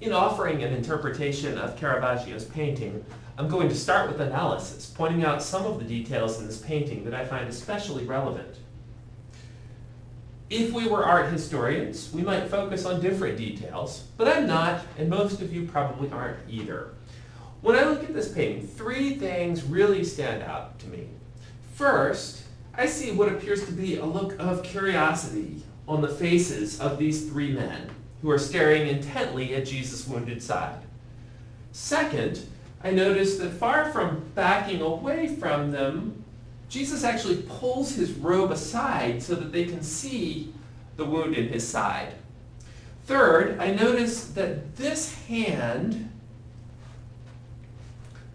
In offering an interpretation of Caravaggio's painting, I'm going to start with analysis, pointing out some of the details in this painting that I find especially relevant. If we were art historians, we might focus on different details, but I'm not, and most of you probably aren't either. When I look at this painting, three things really stand out to me. First, I see what appears to be a look of curiosity on the faces of these three men who are staring intently at Jesus' wounded side. Second, I notice that far from backing away from them, Jesus actually pulls his robe aside so that they can see the wound in his side. Third, I notice that this hand,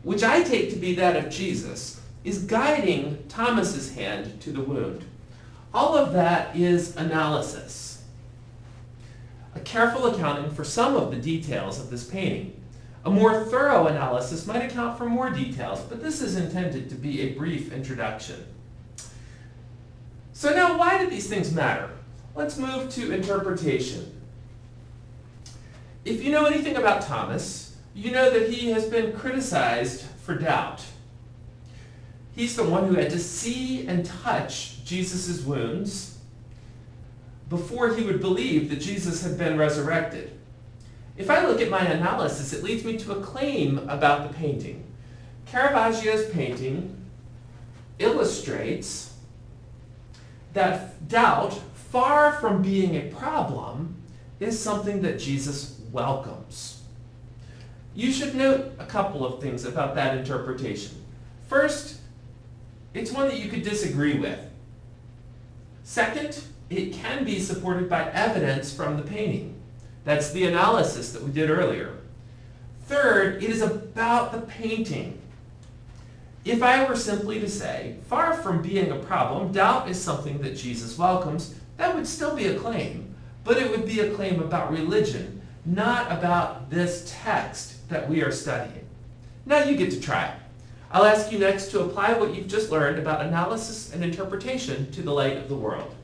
which I take to be that of Jesus, is guiding Thomas's hand to the wound. All of that is analysis. Careful accounting for some of the details of this painting. A more thorough analysis might account for more details, but this is intended to be a brief introduction. So now why do these things matter? Let's move to interpretation. If you know anything about Thomas, you know that he has been criticized for doubt. He's the one who had to see and touch Jesus' wounds before he would believe that Jesus had been resurrected. If I look at my analysis, it leads me to a claim about the painting. Caravaggio's painting illustrates that doubt, far from being a problem, is something that Jesus welcomes. You should note a couple of things about that interpretation. First, it's one that you could disagree with. Second, it can be supported by evidence from the painting. That's the analysis that we did earlier. Third, it is about the painting. If I were simply to say, far from being a problem, doubt is something that Jesus welcomes, that would still be a claim. But it would be a claim about religion, not about this text that we are studying. Now you get to try it. I'll ask you next to apply what you've just learned about analysis and interpretation to the light of the world.